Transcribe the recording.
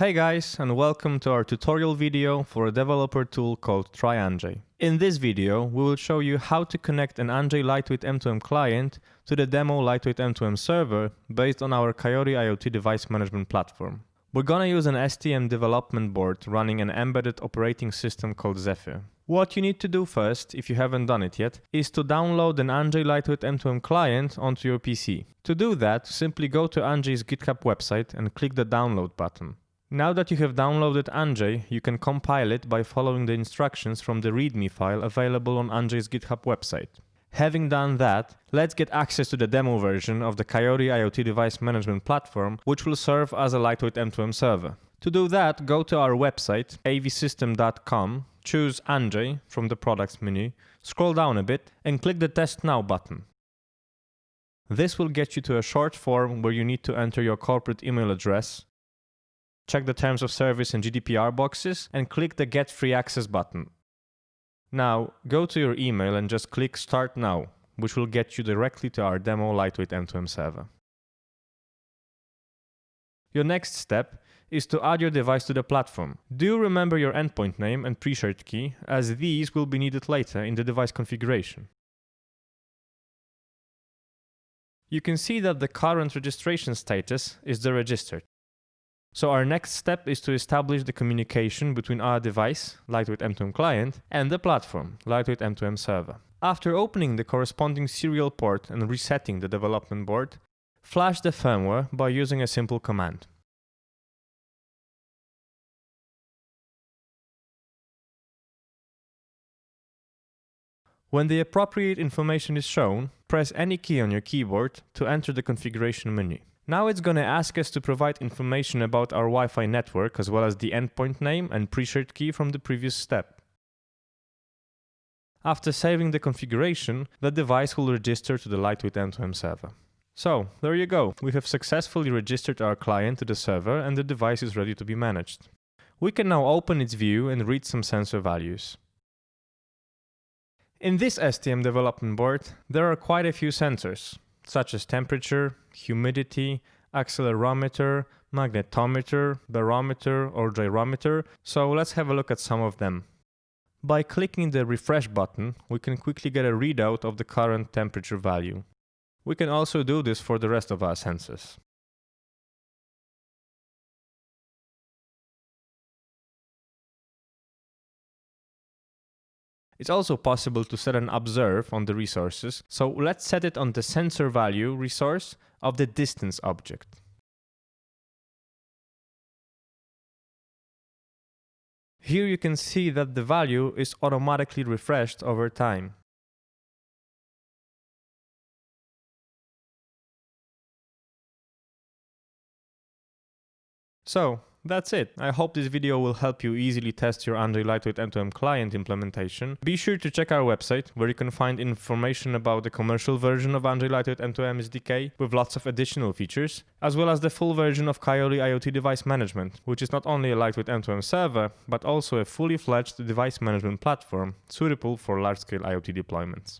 Hey guys and welcome to our tutorial video for a developer tool called TryAnjay. In this video we will show you how to connect an Anjay Lightweight M2M client to the demo Lightweight M2M server based on our Coiote IoT device management platform. We're gonna use an STM development board running an embedded operating system called Zephyr. What you need to do first, if you haven't done it yet, is to download an Anjay Lightweight M2M client onto your PC. To do that, simply go to Anjay's GitHub website and click the download button. Now that you have downloaded Anjay, you can compile it by following the instructions from the README file available on Anjay's GitHub website. Having done that, let's get access to the demo version of the Coiote IoT device management platform, which will serve as a lightweight M2M server. To do that, go to our website, avsystem.com, choose Anjay from the products menu, scroll down a bit, and click the Test Now button. This will get you to a short form where you need to enter your corporate email address, check the terms of service and GDPR boxes, and click the Get Free Access button. Now, go to your email and just click Start Now, which will get you directly to our demo Lightweight M2M server. Your next step is to add your device to the platform. Do remember your endpoint name and pre-shared key, as these will be needed later in the device configuration. You can see that the current registration status is the registered. So our next step is to establish the communication between our device, Lightweight M2M client, and the platform, Lightweight M2M server. After opening the corresponding serial port and resetting the development board, flash the firmware by using a simple command. When the appropriate information is shown, press any key on your keyboard to enter the configuration menu. Now it's going to ask us to provide information about our Wi-Fi network as well as the endpoint name and pre-shared key from the previous step. After saving the configuration, the device will register to the Lightweight M2M server. So, there you go. We have successfully registered our client to the server and the device is ready to be managed. We can now open its view and read some sensor values. In this STM development board, there are quite a few sensors such as temperature, humidity, accelerometer, magnetometer, barometer, or gyrometer, so let's have a look at some of them. By clicking the refresh button, we can quickly get a readout of the current temperature value. We can also do this for the rest of our sensors. It's also possible to set an observe on the resources, so let's set it on the sensor value resource of the distance object. Here you can see that the value is automatically refreshed over time. So, that's it. I hope this video will help you easily test your Anjay Lightweight M2M client implementation. Be sure to check our website where you can find information about the commercial version of Anjay Lightweight M2M SDK with lots of additional features, as well as the full version of Coiote IoT device management, which is not only a lightweight M2M server, but also a fully fledged device management platform suitable for large-scale IoT deployments.